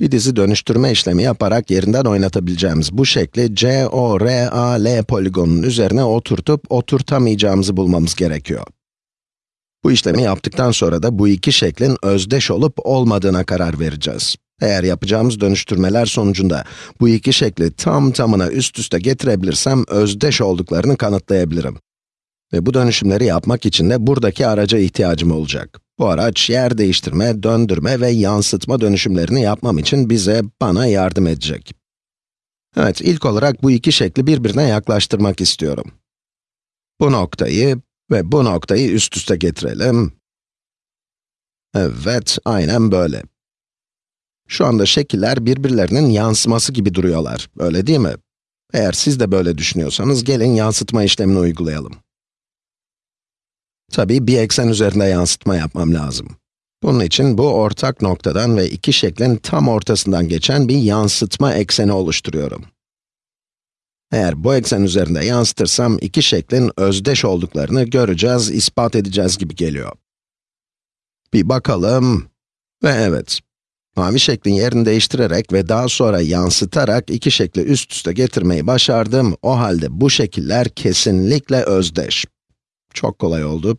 Bir dizi dönüştürme işlemi yaparak yerinden oynatabileceğimiz bu şekli CORAL poligonunun üzerine oturtup oturtamayacağımızı bulmamız gerekiyor. Bu işlemi yaptıktan sonra da bu iki şeklin özdeş olup olmadığına karar vereceğiz. Eğer yapacağımız dönüştürmeler sonucunda bu iki şekli tam tamına üst üste getirebilirsem özdeş olduklarını kanıtlayabilirim. Ve bu dönüşümleri yapmak için de buradaki araca ihtiyacım olacak. Bu araç yer değiştirme, döndürme ve yansıtma dönüşümlerini yapmam için bize, bana yardım edecek. Evet, ilk olarak bu iki şekli birbirine yaklaştırmak istiyorum. Bu noktayı ve bu noktayı üst üste getirelim. Evet, aynen böyle. Şu anda şekiller birbirlerinin yansıması gibi duruyorlar, öyle değil mi? Eğer siz de böyle düşünüyorsanız, gelin yansıtma işlemini uygulayalım. Tabii bir eksen üzerinde yansıtma yapmam lazım. Bunun için bu ortak noktadan ve iki şeklin tam ortasından geçen bir yansıtma ekseni oluşturuyorum. Eğer bu eksen üzerinde yansıtırsam iki şeklin özdeş olduklarını göreceğiz, ispat edeceğiz gibi geliyor. Bir bakalım ve evet, mavi şeklin yerini değiştirerek ve daha sonra yansıtarak iki şekli üst üste getirmeyi başardım. O halde bu şekiller kesinlikle özdeş. Çok kolay oldu.